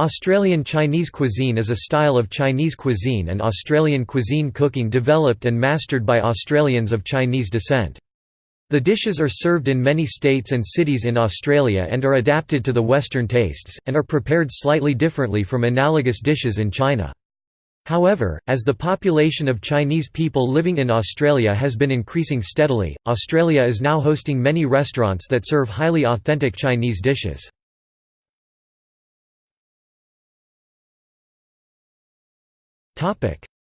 Australian Chinese cuisine is a style of Chinese cuisine and Australian cuisine cooking developed and mastered by Australians of Chinese descent. The dishes are served in many states and cities in Australia and are adapted to the Western tastes, and are prepared slightly differently from analogous dishes in China. However, as the population of Chinese people living in Australia has been increasing steadily, Australia is now hosting many restaurants that serve highly authentic Chinese dishes.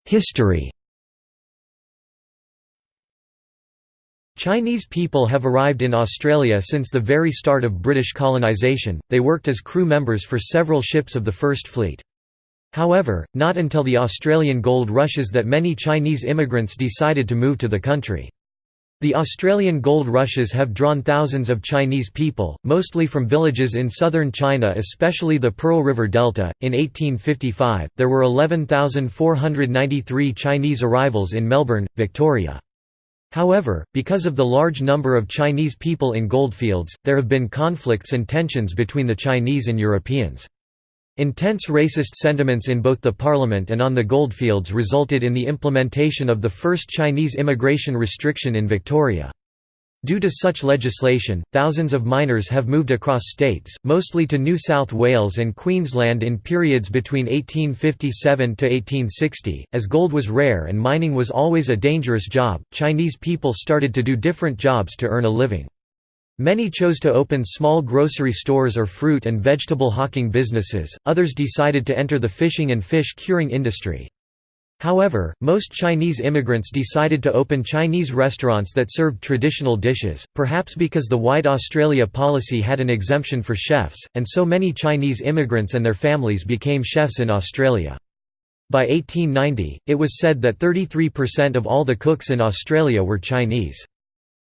History Chinese people have arrived in Australia since the very start of British colonisation, they worked as crew members for several ships of the First Fleet. However, not until the Australian gold rushes that many Chinese immigrants decided to move to the country. The Australian gold rushes have drawn thousands of Chinese people, mostly from villages in southern China, especially the Pearl River Delta. In 1855, there were 11,493 Chinese arrivals in Melbourne, Victoria. However, because of the large number of Chinese people in goldfields, there have been conflicts and tensions between the Chinese and Europeans. Intense racist sentiments in both the parliament and on the goldfields resulted in the implementation of the first Chinese immigration restriction in Victoria. Due to such legislation, thousands of miners have moved across states, mostly to New South Wales and Queensland in periods between 1857 to 1860. As gold was rare and mining was always a dangerous job, Chinese people started to do different jobs to earn a living. Many chose to open small grocery stores or fruit and vegetable hawking businesses, others decided to enter the fishing and fish curing industry. However, most Chinese immigrants decided to open Chinese restaurants that served traditional dishes, perhaps because the White Australia policy had an exemption for chefs, and so many Chinese immigrants and their families became chefs in Australia. By 1890, it was said that 33% of all the cooks in Australia were Chinese.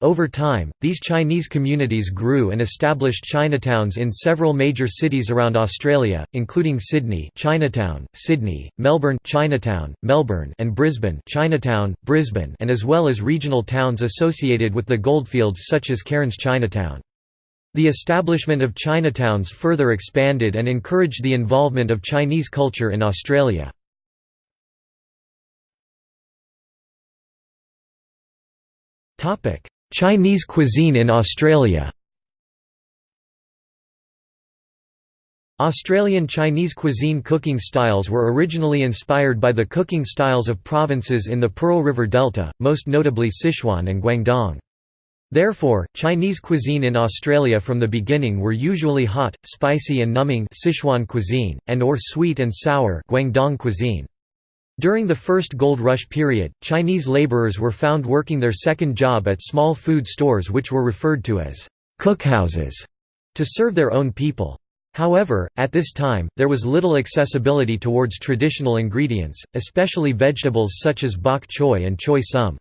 Over time, these Chinese communities grew and established Chinatowns in several major cities around Australia, including Sydney Chinatown, Sydney, Melbourne Chinatown, Melbourne and Brisbane Chinatown, Brisbane and as well as regional towns associated with the goldfields such as Cairns Chinatown. The establishment of Chinatowns further expanded and encouraged the involvement of Chinese culture in Australia. Topic: Chinese cuisine in Australia Australian Chinese cuisine cooking styles were originally inspired by the cooking styles of provinces in the Pearl River Delta, most notably Sichuan and Guangdong. Therefore, Chinese cuisine in Australia from the beginning were usually hot, spicy and numbing Sichuan cuisine, and or sweet and sour Guangdong cuisine. During the first gold rush period, Chinese laborers were found working their second job at small food stores which were referred to as cookhouses to serve their own people. However, at this time, there was little accessibility towards traditional ingredients, especially vegetables such as bok choy and choy sum.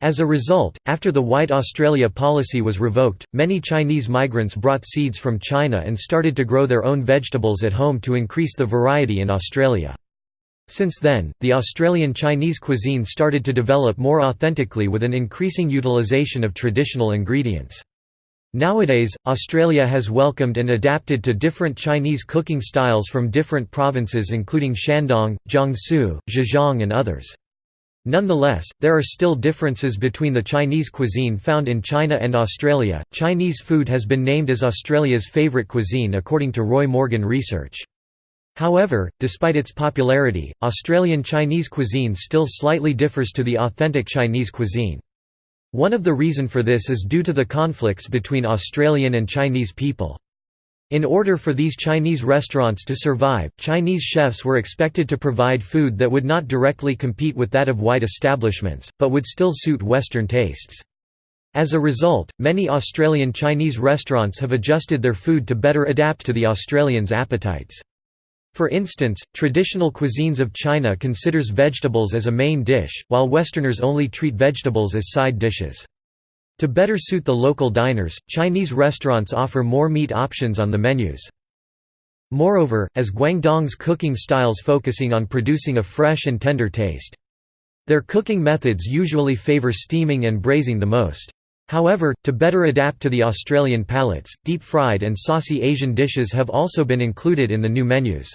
As a result, after the White Australia policy was revoked, many Chinese migrants brought seeds from China and started to grow their own vegetables at home to increase the variety in Australia. Since then, the Australian Chinese cuisine started to develop more authentically with an increasing utilisation of traditional ingredients. Nowadays, Australia has welcomed and adapted to different Chinese cooking styles from different provinces including Shandong, Jiangsu, Zhejiang and others. Nonetheless, there are still differences between the Chinese cuisine found in China and Australia. Chinese food has been named as Australia's favourite cuisine according to Roy Morgan research. However, despite its popularity, Australian Chinese cuisine still slightly differs to the authentic Chinese cuisine. One of the reason for this is due to the conflicts between Australian and Chinese people. In order for these Chinese restaurants to survive, Chinese chefs were expected to provide food that would not directly compete with that of white establishments, but would still suit Western tastes. As a result, many Australian Chinese restaurants have adjusted their food to better adapt to the Australians' appetites. For instance, traditional cuisines of China considers vegetables as a main dish, while Westerners only treat vegetables as side dishes. To better suit the local diners, Chinese restaurants offer more meat options on the menus. Moreover, as Guangdong's cooking styles focusing on producing a fresh and tender taste. Their cooking methods usually favor steaming and braising the most. However, to better adapt to the Australian palates, deep-fried and saucy Asian dishes have also been included in the new menus.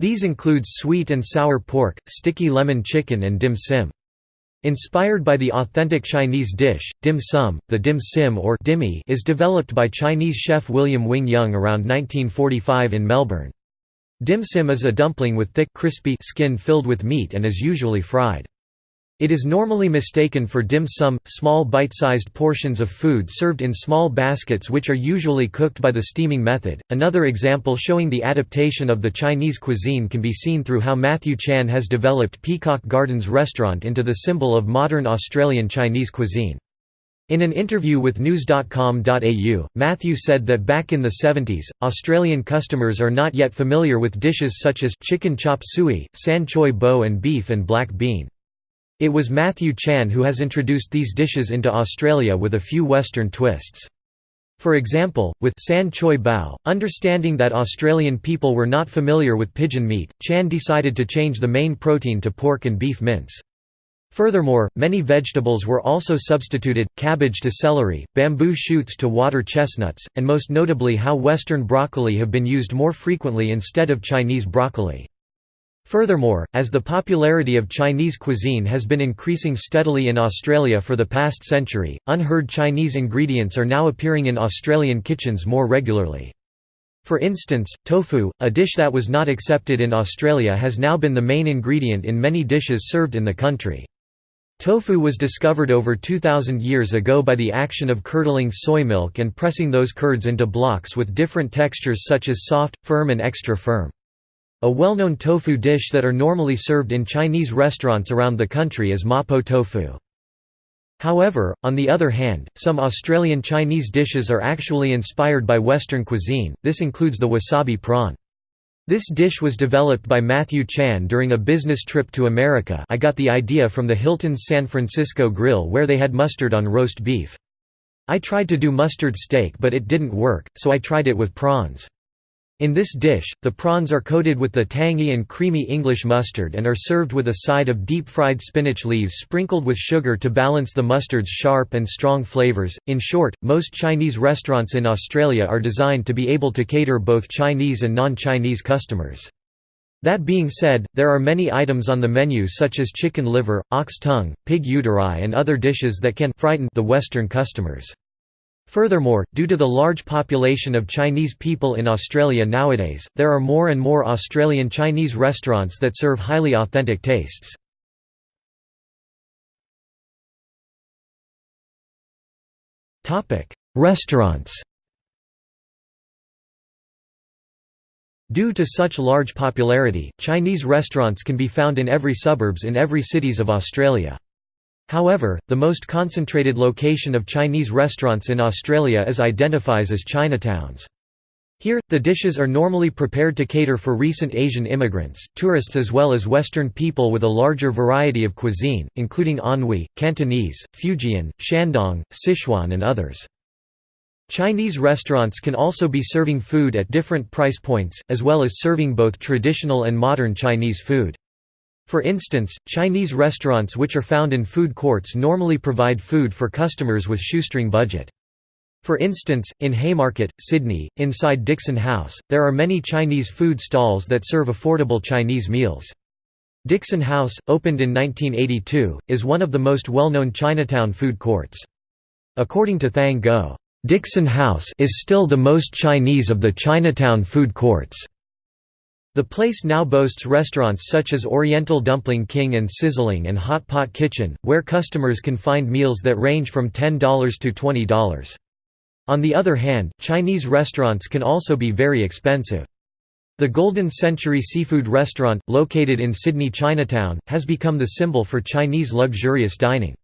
These include sweet and sour pork, sticky lemon chicken and dim sim. Inspired by the authentic Chinese dish, dim sum, the dim sim or dimmy is developed by Chinese chef William Wing Young around 1945 in Melbourne. Dim sim is a dumpling with thick crispy skin filled with meat and is usually fried. It is normally mistaken for dim sum, small bite-sized portions of food served in small baskets which are usually cooked by the steaming method. Another example showing the adaptation of the Chinese cuisine can be seen through how Matthew Chan has developed Peacock Gardens restaurant into the symbol of modern Australian Chinese cuisine. In an interview with news.com.au, Matthew said that back in the 70s, Australian customers are not yet familiar with dishes such as chicken chop suey, san choy bo and beef and black bean. It was Matthew Chan who has introduced these dishes into Australia with a few Western twists. For example, with San Choi Bao, understanding that Australian people were not familiar with pigeon meat, Chan decided to change the main protein to pork and beef mince. Furthermore, many vegetables were also substituted, cabbage to celery, bamboo shoots to water chestnuts, and most notably how Western broccoli have been used more frequently instead of Chinese broccoli. Furthermore, as the popularity of Chinese cuisine has been increasing steadily in Australia for the past century, unheard Chinese ingredients are now appearing in Australian kitchens more regularly. For instance, tofu, a dish that was not accepted in Australia has now been the main ingredient in many dishes served in the country. Tofu was discovered over 2,000 years ago by the action of curdling soy milk and pressing those curds into blocks with different textures such as soft, firm and extra firm. A well-known tofu dish that are normally served in Chinese restaurants around the country is mapo tofu. However, on the other hand, some Australian Chinese dishes are actually inspired by Western cuisine, this includes the wasabi prawn. This dish was developed by Matthew Chan during a business trip to America I got the idea from the Hilton's San Francisco Grill where they had mustard on roast beef. I tried to do mustard steak but it didn't work, so I tried it with prawns. In this dish, the prawns are coated with the tangy and creamy English mustard and are served with a side of deep-fried spinach leaves sprinkled with sugar to balance the mustard's sharp and strong flavors. In short, most Chinese restaurants in Australia are designed to be able to cater both Chinese and non-Chinese customers. That being said, there are many items on the menu such as chicken liver, ox tongue, pig uteri and other dishes that can frighten the Western customers. Furthermore, due to the large population of Chinese people in Australia nowadays, there are more and more Australian Chinese restaurants that serve highly authentic tastes. Restaurants Due to such large popularity, Chinese restaurants can be found in every suburbs in every cities of Australia. However, the most concentrated location of Chinese restaurants in Australia is identifies as Chinatowns. Here, the dishes are normally prepared to cater for recent Asian immigrants, tourists as well as Western people with a larger variety of cuisine, including Anhui, Cantonese, Fujian, Shandong, Sichuan and others. Chinese restaurants can also be serving food at different price points, as well as serving both traditional and modern Chinese food. For instance, Chinese restaurants which are found in food courts normally provide food for customers with shoestring budget. For instance, in Haymarket, Sydney, inside Dixon House, there are many Chinese food stalls that serve affordable Chinese meals. Dixon House, opened in 1982, is one of the most well-known Chinatown food courts. According to Thang Ngo, "...Dixon House is still the most Chinese of the Chinatown food courts." The place now boasts restaurants such as Oriental Dumpling King and Sizzling and Hot Pot Kitchen, where customers can find meals that range from $10 to $20. On the other hand, Chinese restaurants can also be very expensive. The Golden Century Seafood Restaurant, located in Sydney Chinatown, has become the symbol for Chinese luxurious dining.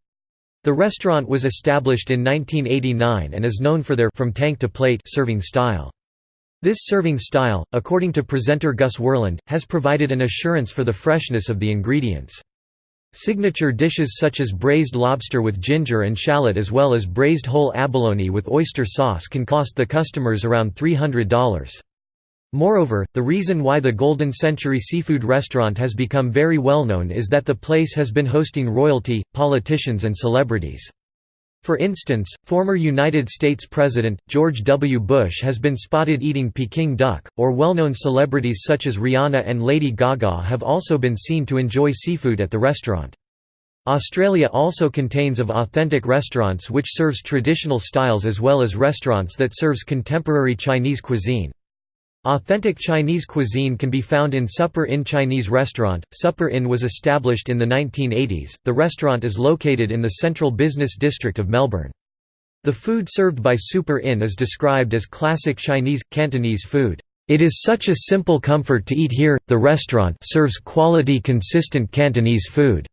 The restaurant was established in 1989 and is known for their from tank to plate serving style. This serving style, according to presenter Gus Worland, has provided an assurance for the freshness of the ingredients. Signature dishes such as braised lobster with ginger and shallot as well as braised whole abalone with oyster sauce can cost the customers around $300. Moreover, the reason why the Golden Century Seafood Restaurant has become very well known is that the place has been hosting royalty, politicians and celebrities. For instance, former United States President, George W. Bush has been spotted eating Peking duck, or well-known celebrities such as Rihanna and Lady Gaga have also been seen to enjoy seafood at the restaurant. Australia also contains of authentic restaurants which serves traditional styles as well as restaurants that serves contemporary Chinese cuisine. Authentic Chinese cuisine can be found in Supper Inn Chinese restaurant. Supper Inn was established in the 1980s. The restaurant is located in the central business district of Melbourne. The food served by Super Inn is described as classic Chinese Cantonese food. It is such a simple comfort to eat here. The restaurant serves quality consistent Cantonese food.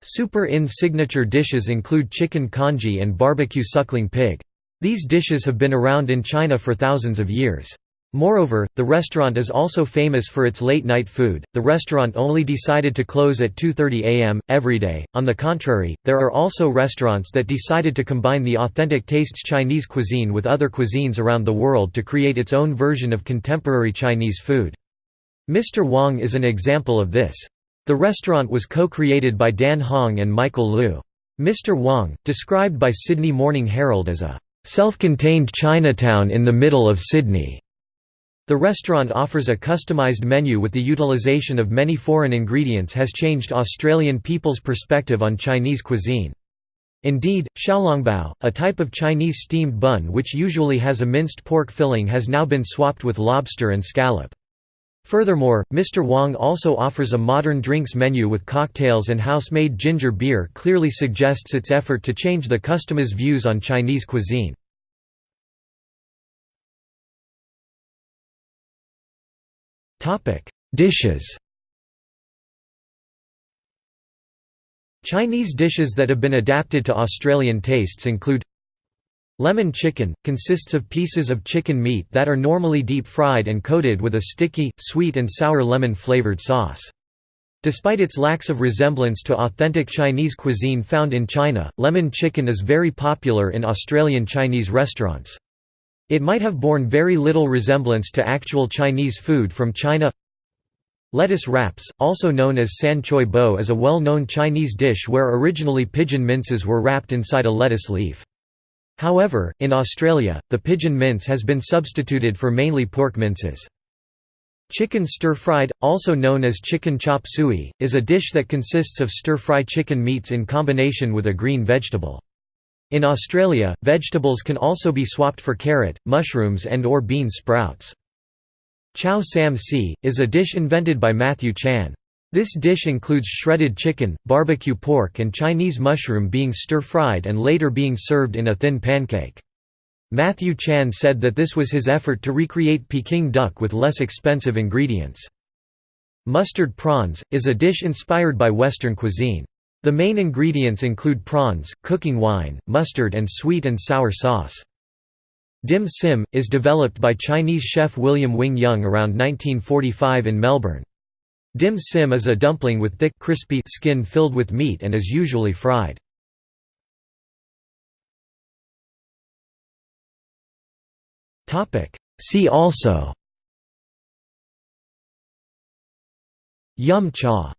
Super Inn's signature dishes include chicken congee and barbecue suckling pig. These dishes have been around in China for thousands of years. Moreover, the restaurant is also famous for its late-night food. The restaurant only decided to close at 2:30 a.m. every day. On the contrary, there are also restaurants that decided to combine the authentic tastes Chinese cuisine with other cuisines around the world to create its own version of contemporary Chinese food. Mr. Wong is an example of this. The restaurant was co-created by Dan Hong and Michael Liu. Mr. Wong, described by Sydney Morning Herald as a self-contained Chinatown in the middle of Sydney. The restaurant offers a customized menu with the utilization of many foreign ingredients has changed Australian people's perspective on Chinese cuisine. Indeed, xiaolongbao, a type of Chinese steamed bun which usually has a minced pork filling has now been swapped with lobster and scallop. Furthermore, Mr. Wong also offers a modern drinks menu with cocktails and house-made ginger beer clearly suggests its effort to change the customer's views on Chinese cuisine. Topic: Dishes. Chinese dishes that have been adapted to Australian tastes include Lemon chicken – consists of pieces of chicken meat that are normally deep-fried and coated with a sticky, sweet and sour lemon-flavoured sauce. Despite its lacks of resemblance to authentic Chinese cuisine found in China, lemon chicken is very popular in Australian Chinese restaurants. It might have borne very little resemblance to actual Chinese food from China Lettuce wraps, also known as san choi bo is a well-known Chinese dish where originally pigeon minces were wrapped inside a lettuce leaf. However, in Australia, the pigeon mince has been substituted for mainly pork minces. Chicken stir-fried, also known as chicken chop suey, is a dish that consists of stir-fry chicken meats in combination with a green vegetable. In Australia, vegetables can also be swapped for carrot, mushrooms and or bean sprouts. Chow Sam Si, is a dish invented by Matthew Chan. This dish includes shredded chicken, barbecue pork and Chinese mushroom being stir-fried and later being served in a thin pancake. Matthew Chan said that this was his effort to recreate Peking duck with less expensive ingredients. Mustard prawns, is a dish inspired by Western cuisine. The main ingredients include prawns, cooking wine, mustard and sweet and sour sauce. Dim sim, is developed by Chinese chef William Wing Young around 1945 in Melbourne. Dim sim is a dumpling with thick crispy skin filled with meat and is usually fried. See also Yum cha